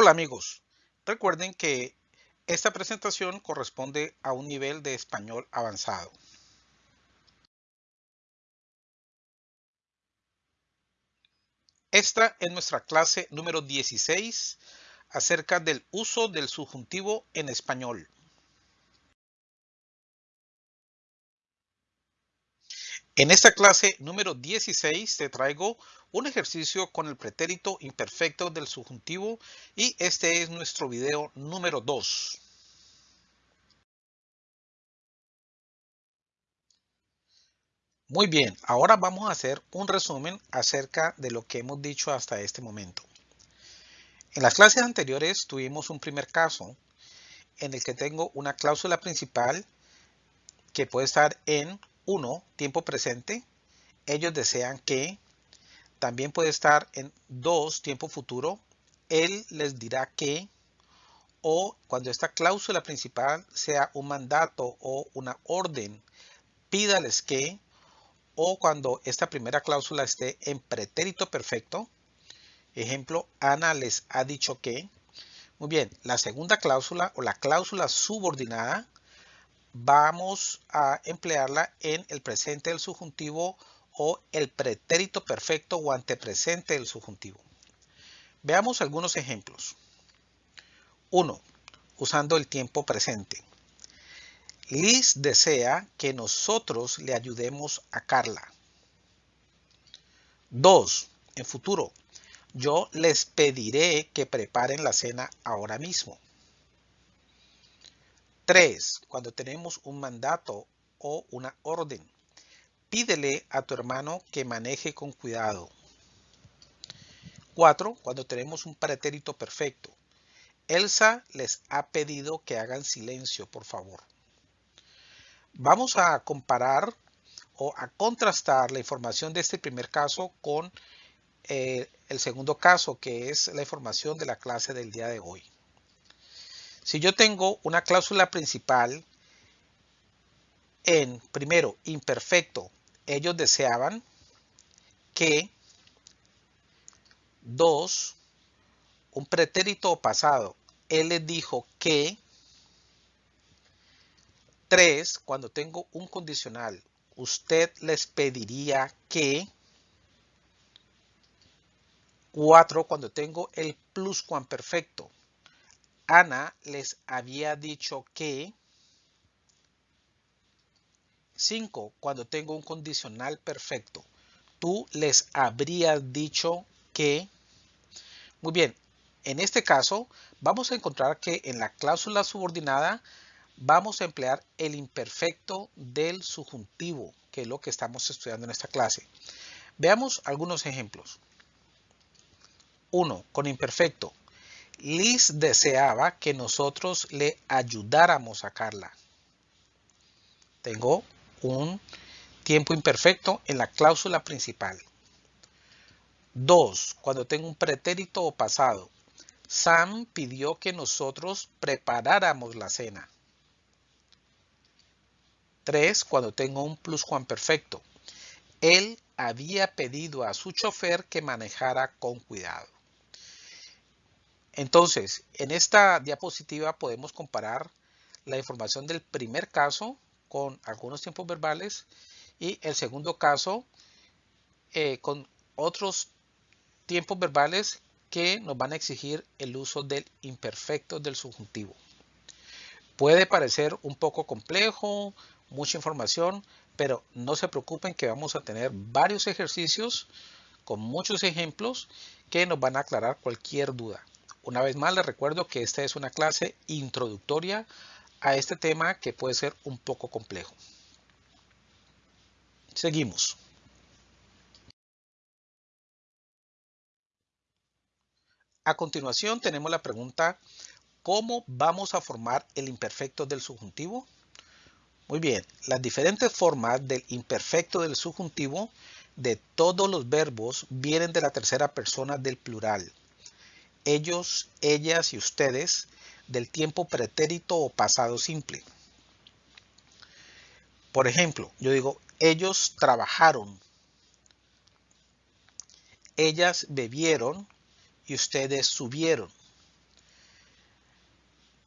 Hola amigos, recuerden que esta presentación corresponde a un nivel de español avanzado. Esta es nuestra clase número 16 acerca del uso del subjuntivo en español. En esta clase número 16 te traigo un ejercicio con el pretérito imperfecto del subjuntivo y este es nuestro video número 2. Muy bien, ahora vamos a hacer un resumen acerca de lo que hemos dicho hasta este momento. En las clases anteriores tuvimos un primer caso en el que tengo una cláusula principal que puede estar en 1, tiempo presente. Ellos desean que. También puede estar en 2, tiempo futuro. Él les dirá que. O cuando esta cláusula principal sea un mandato o una orden, pídales que. O cuando esta primera cláusula esté en pretérito perfecto. Ejemplo, Ana les ha dicho que. Muy bien, la segunda cláusula o la cláusula subordinada vamos a emplearla en el presente del subjuntivo o el pretérito perfecto o antepresente del subjuntivo. Veamos algunos ejemplos. 1. Usando el tiempo presente. Liz desea que nosotros le ayudemos a Carla. 2. En futuro. Yo les pediré que preparen la cena ahora mismo. 3. Cuando tenemos un mandato o una orden. Pídele a tu hermano que maneje con cuidado. 4. Cuando tenemos un pretérito perfecto. Elsa les ha pedido que hagan silencio, por favor. Vamos a comparar o a contrastar la información de este primer caso con eh, el segundo caso, que es la información de la clase del día de hoy. Si yo tengo una cláusula principal en, primero, imperfecto, ellos deseaban que, dos, un pretérito pasado, él les dijo que, tres, cuando tengo un condicional, usted les pediría que, cuatro, cuando tengo el pluscuamperfecto, Ana les había dicho que 5. Cuando tengo un condicional perfecto, tú les habrías dicho que... Muy bien, en este caso vamos a encontrar que en la cláusula subordinada vamos a emplear el imperfecto del subjuntivo, que es lo que estamos estudiando en esta clase. Veamos algunos ejemplos. 1. Con imperfecto. Liz deseaba que nosotros le ayudáramos a Carla. Tengo un tiempo imperfecto en la cláusula principal. 2. Cuando tengo un pretérito o pasado. Sam pidió que nosotros preparáramos la cena. 3. Cuando tengo un pluscuamperfecto. Él había pedido a su chofer que manejara con cuidado. Entonces, en esta diapositiva podemos comparar la información del primer caso con algunos tiempos verbales y el segundo caso eh, con otros tiempos verbales que nos van a exigir el uso del imperfecto del subjuntivo. Puede parecer un poco complejo, mucha información, pero no se preocupen que vamos a tener varios ejercicios con muchos ejemplos que nos van a aclarar cualquier duda. Una vez más les recuerdo que esta es una clase introductoria a este tema que puede ser un poco complejo. Seguimos. A continuación tenemos la pregunta, ¿cómo vamos a formar el imperfecto del subjuntivo? Muy bien, las diferentes formas del imperfecto del subjuntivo de todos los verbos vienen de la tercera persona del plural ellos, ellas y ustedes del tiempo pretérito o pasado simple. Por ejemplo, yo digo, ellos trabajaron, ellas bebieron y ustedes subieron.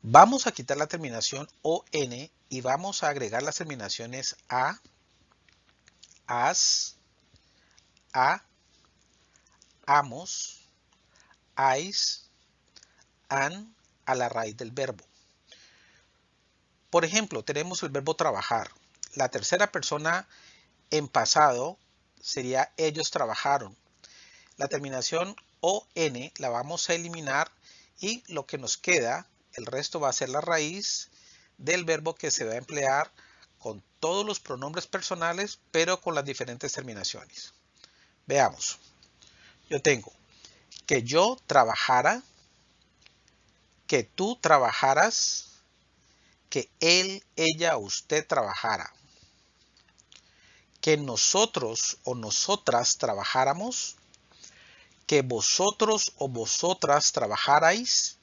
Vamos a quitar la terminación ON y vamos a agregar las terminaciones A, AS, A, AMOS, AIS, AN a la raíz del verbo. Por ejemplo, tenemos el verbo trabajar. La tercera persona en pasado sería ellos trabajaron. La terminación ON la vamos a eliminar y lo que nos queda, el resto va a ser la raíz del verbo que se va a emplear con todos los pronombres personales, pero con las diferentes terminaciones. Veamos. Yo tengo que yo trabajara, que tú trabajaras, que él, ella, usted trabajara. Que nosotros o nosotras trabajáramos, que vosotros o vosotras trabajarais,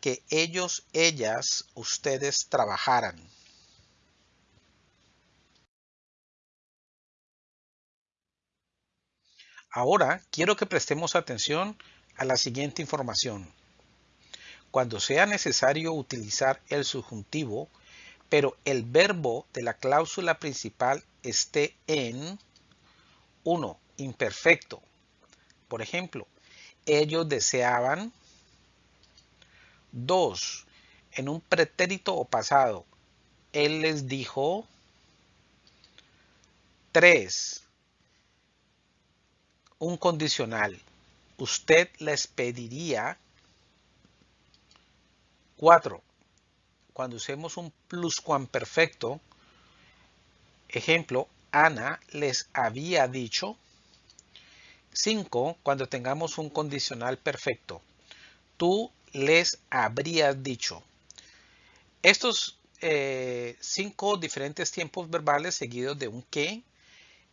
que ellos, ellas, ustedes trabajaran. Ahora quiero que prestemos atención a la siguiente información. Cuando sea necesario utilizar el subjuntivo, pero el verbo de la cláusula principal esté en 1. Imperfecto, por ejemplo, ellos deseaban. 2. En un pretérito o pasado, él les dijo. 3. Un condicional. Usted les pediría. 4. Cuando usemos un pluscuamperfecto, ejemplo, Ana les había dicho. 5. Cuando tengamos un condicional perfecto. Tú les habrías dicho. Estos eh, cinco diferentes tiempos verbales seguidos de un que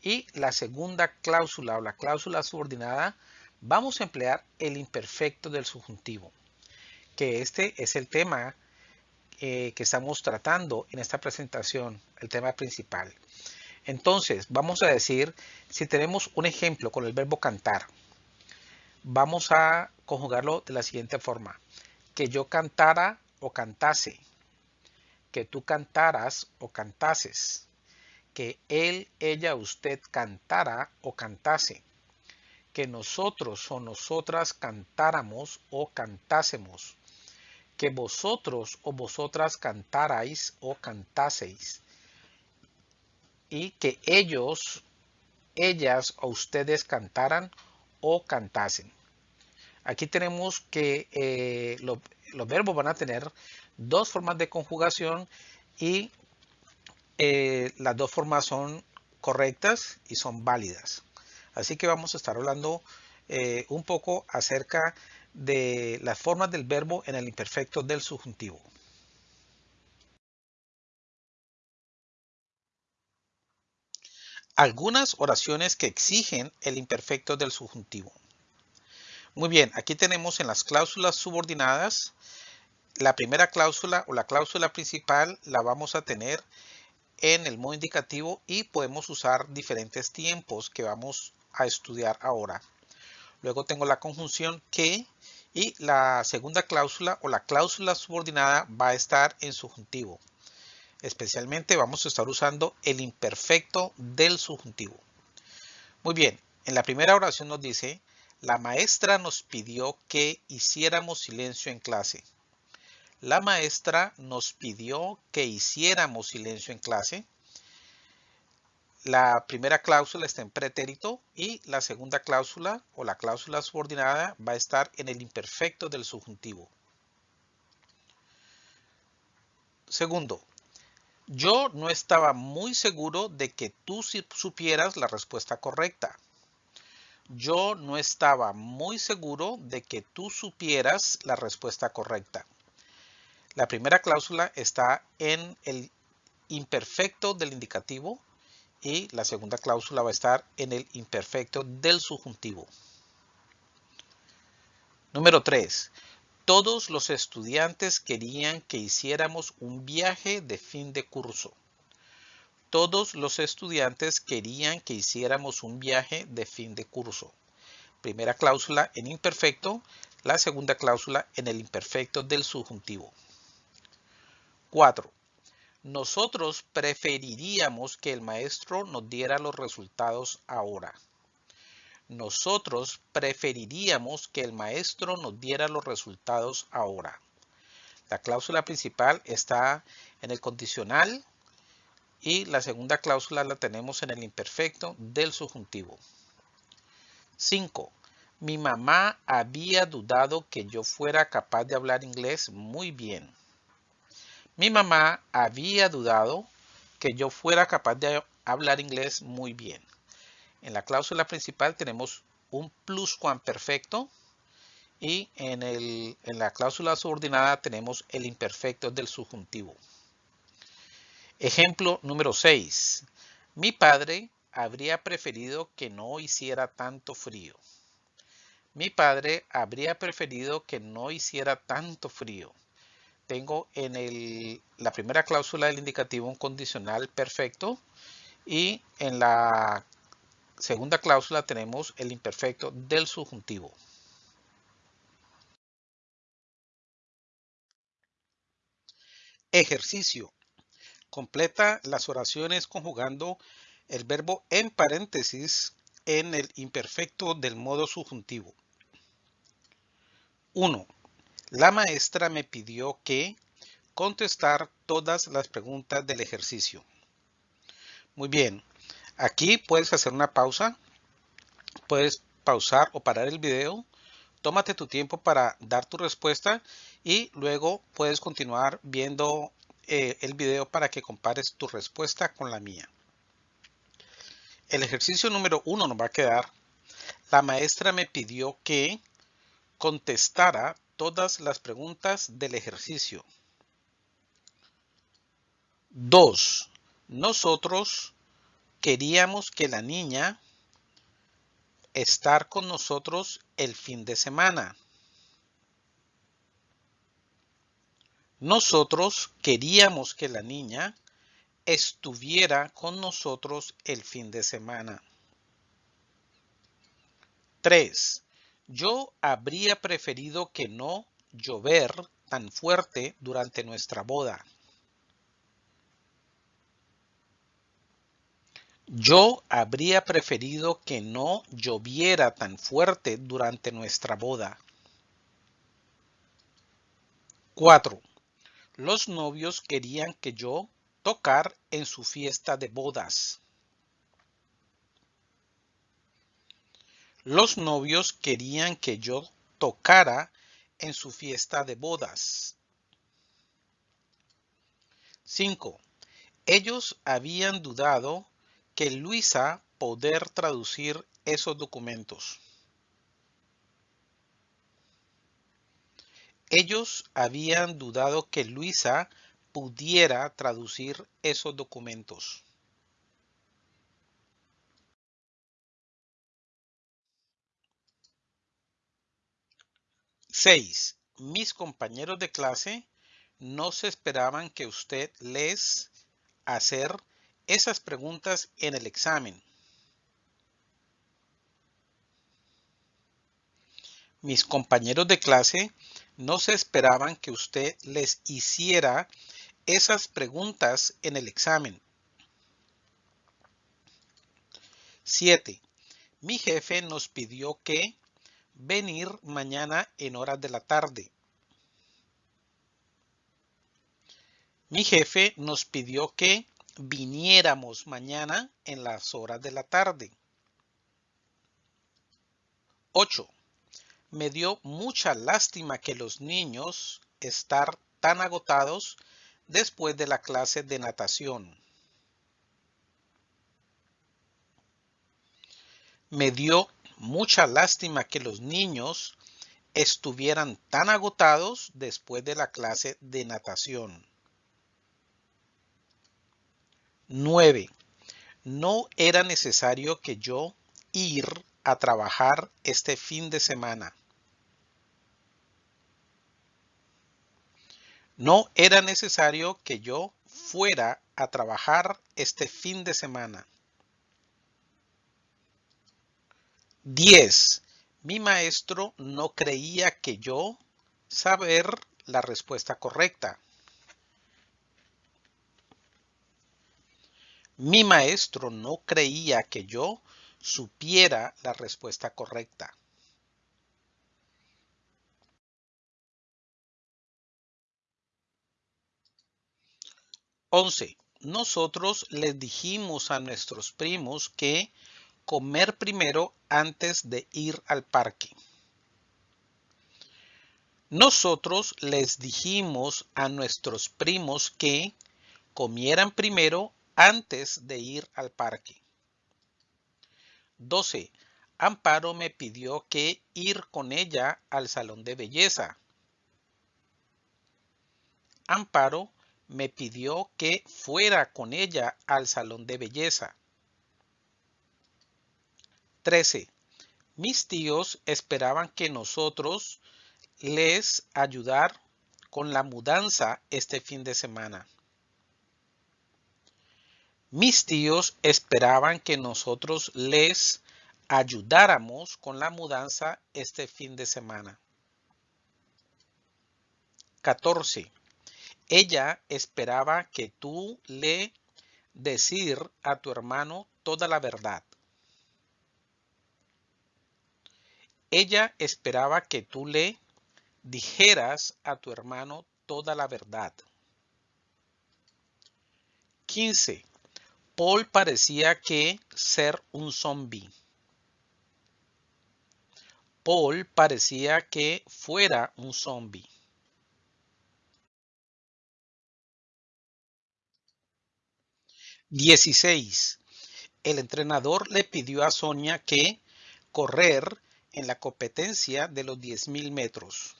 y la segunda cláusula o la cláusula subordinada vamos a emplear el imperfecto del subjuntivo, que este es el tema eh, que estamos tratando en esta presentación, el tema principal. Entonces, vamos a decir, si tenemos un ejemplo con el verbo cantar, vamos a conjugarlo de la siguiente forma. Que yo cantara o cantase. Que tú cantaras o cantases. Que él, ella, usted cantara o cantase. Que nosotros o nosotras cantáramos o cantásemos. Que vosotros o vosotras cantarais o cantaseis y que ellos, ellas o ustedes cantaran o cantasen. Aquí tenemos que eh, los verbos van a tener dos formas de conjugación y eh, las dos formas son correctas y son válidas. Así que vamos a estar hablando eh, un poco acerca de las formas del verbo en el imperfecto del subjuntivo. algunas oraciones que exigen el imperfecto del subjuntivo. Muy bien, aquí tenemos en las cláusulas subordinadas, la primera cláusula o la cláusula principal la vamos a tener en el modo indicativo y podemos usar diferentes tiempos que vamos a estudiar ahora. Luego tengo la conjunción que y la segunda cláusula o la cláusula subordinada va a estar en subjuntivo. Especialmente vamos a estar usando el imperfecto del subjuntivo. Muy bien, en la primera oración nos dice, la maestra nos pidió que hiciéramos silencio en clase. La maestra nos pidió que hiciéramos silencio en clase. La primera cláusula está en pretérito y la segunda cláusula o la cláusula subordinada va a estar en el imperfecto del subjuntivo. Segundo, yo no estaba muy seguro de que tú supieras la respuesta correcta. Yo no estaba muy seguro de que tú supieras la respuesta correcta. La primera cláusula está en el imperfecto del indicativo y la segunda cláusula va a estar en el imperfecto del subjuntivo. Número 3. Todos los estudiantes querían que hiciéramos un viaje de fin de curso. Todos los estudiantes querían que hiciéramos un viaje de fin de curso. Primera cláusula en imperfecto, la segunda cláusula en el imperfecto del subjuntivo. 4. Nosotros preferiríamos que el maestro nos diera los resultados ahora. Nosotros preferiríamos que el maestro nos diera los resultados ahora. La cláusula principal está en el condicional y la segunda cláusula la tenemos en el imperfecto del subjuntivo. 5. Mi mamá había dudado que yo fuera capaz de hablar inglés muy bien. Mi mamá había dudado que yo fuera capaz de hablar inglés muy bien. En la cláusula principal tenemos un pluscuamperfecto y en, en la cláusula subordinada tenemos el imperfecto del subjuntivo. Ejemplo número 6. Mi padre habría preferido que no hiciera tanto frío. Mi padre habría preferido que no hiciera tanto frío tengo en la primera cláusula del indicativo un condicional perfecto y en la segunda cláusula tenemos el imperfecto del subjuntivo. Ejercicio. Completa las oraciones conjugando el verbo en paréntesis en el imperfecto del modo subjuntivo. 1. La maestra me pidió que contestar todas las preguntas del ejercicio. Muy bien, aquí puedes hacer una pausa, puedes pausar o parar el video, tómate tu tiempo para dar tu respuesta y luego puedes continuar viendo eh, el video para que compares tu respuesta con la mía. El ejercicio número uno nos va a quedar, la maestra me pidió que contestara todas las preguntas del ejercicio. 2. Nosotros queríamos que la niña estar con nosotros el fin de semana. Nosotros queríamos que la niña estuviera con nosotros el fin de semana. 3. Yo habría preferido que no llover tan fuerte durante nuestra boda. Yo habría preferido que no lloviera tan fuerte durante nuestra boda. 4. Los novios querían que yo tocar en su fiesta de bodas. Los novios querían que yo tocara en su fiesta de bodas. 5. Ellos habían dudado que Luisa poder traducir esos documentos. Ellos habían dudado que Luisa pudiera traducir esos documentos. 6. Mis compañeros de clase no se esperaban que usted les hacer esas preguntas en el examen. Mis compañeros de clase no se esperaban que usted les hiciera esas preguntas en el examen. 7. Mi jefe nos pidió que venir mañana en horas de la tarde. Mi jefe nos pidió que viniéramos mañana en las horas de la tarde. 8. Me dio mucha lástima que los niños estar tan agotados después de la clase de natación. Me dio mucha lástima que los niños estuvieran tan agotados después de la clase de natación. 9. No era necesario que yo ir a trabajar este fin de semana. No era necesario que yo fuera a trabajar este fin de semana. 10. Mi maestro no creía que yo saber la respuesta correcta. Mi maestro no creía que yo supiera la respuesta correcta. Once. Nosotros les dijimos a nuestros primos que comer primero antes de ir al parque. Nosotros les dijimos a nuestros primos que comieran primero antes de ir al parque. 12. Amparo me pidió que ir con ella al salón de belleza. Amparo me pidió que fuera con ella al salón de belleza. 13. Mis tíos esperaban que nosotros les ayudar con la mudanza este fin de semana. Mis tíos esperaban que nosotros les ayudáramos con la mudanza este fin de semana. 14. Ella esperaba que tú le decir a tu hermano toda la verdad. Ella esperaba que tú le dijeras a tu hermano toda la verdad. 15. Paul parecía que ser un zombie. Paul parecía que fuera un zombie. 16. El entrenador le pidió a Sonia que correr en la competencia de los 10.000 metros.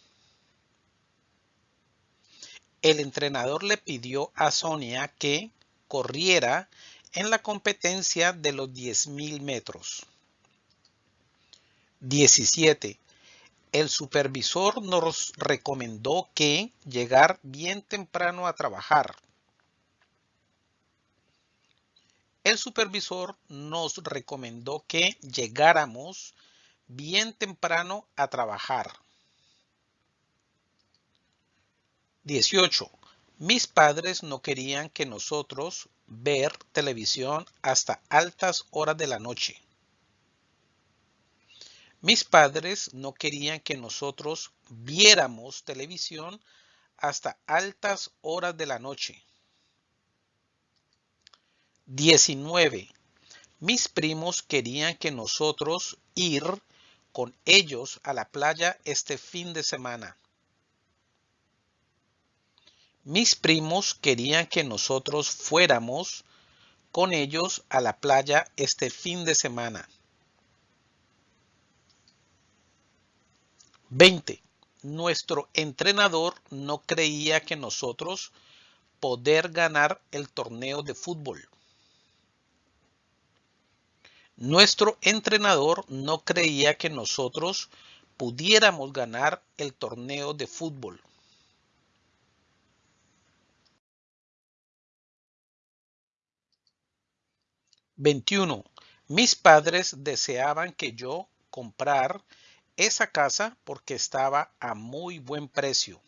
El entrenador le pidió a Sonia que corriera en la competencia de los 10.000 metros. 17. El supervisor nos recomendó que llegar bien temprano a trabajar. el supervisor nos recomendó que llegáramos bien temprano a trabajar. 18. Mis padres no querían que nosotros ver televisión hasta altas horas de la noche. Mis padres no querían que nosotros viéramos televisión hasta altas horas de la noche. 19. Mis primos querían que nosotros ir con ellos a la playa este fin de semana. Mis primos querían que nosotros fuéramos con ellos a la playa este fin de semana. 20. Nuestro entrenador no creía que nosotros poder ganar el torneo de fútbol. Nuestro entrenador no creía que nosotros pudiéramos ganar el torneo de fútbol. ¿21? Mis padres deseaban que yo comprar esa casa porque estaba a muy buen precio.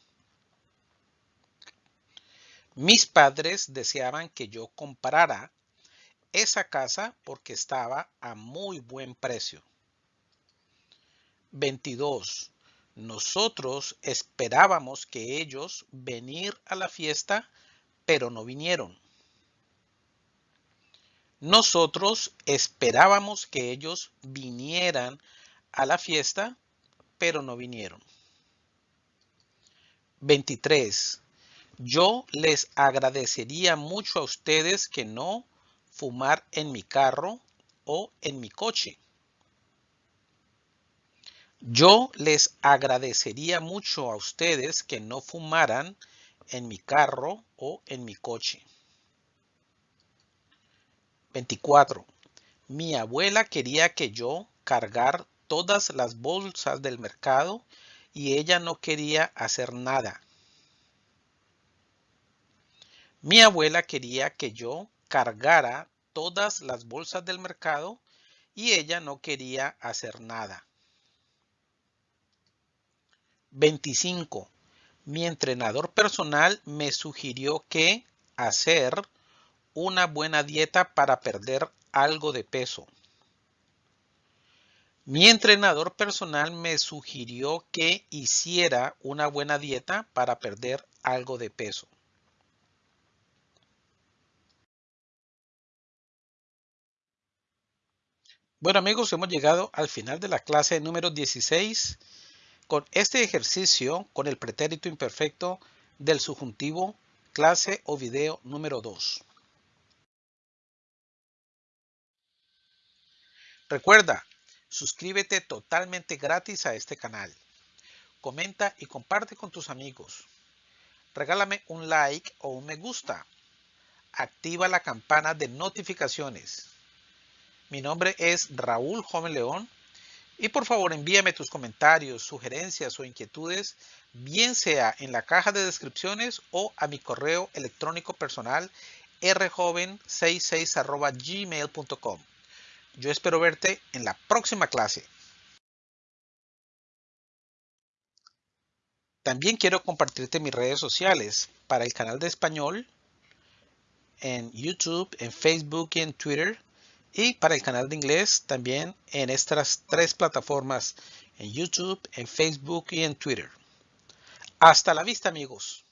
Mis padres deseaban que yo comprara esa casa porque estaba a muy buen precio. 22. Nosotros esperábamos que ellos venir a la fiesta, pero no vinieron. Nosotros esperábamos que ellos vinieran a la fiesta, pero no vinieron. 23. Yo les agradecería mucho a ustedes que no fumar en mi carro o en mi coche. Yo les agradecería mucho a ustedes que no fumaran en mi carro o en mi coche. 24. Mi abuela quería que yo cargar todas las bolsas del mercado y ella no quería hacer nada. Mi abuela quería que yo cargara todas las bolsas del mercado y ella no quería hacer nada. 25. Mi entrenador personal me sugirió que hacer una buena dieta para perder algo de peso. Mi entrenador personal me sugirió que hiciera una buena dieta para perder algo de peso. Bueno amigos, hemos llegado al final de la clase número 16 con este ejercicio con el pretérito imperfecto del subjuntivo clase o video número 2. Recuerda, suscríbete totalmente gratis a este canal. Comenta y comparte con tus amigos. Regálame un like o un me gusta. Activa la campana de notificaciones mi nombre es Raúl Joven León y por favor envíame tus comentarios, sugerencias o inquietudes, bien sea en la caja de descripciones o a mi correo electrónico personal rjoven66 gmail.com. Yo espero verte en la próxima clase. También quiero compartirte mis redes sociales para el canal de español en YouTube, en Facebook y en Twitter y para el canal de inglés también en estas tres plataformas, en YouTube, en Facebook y en Twitter. Hasta la vista amigos.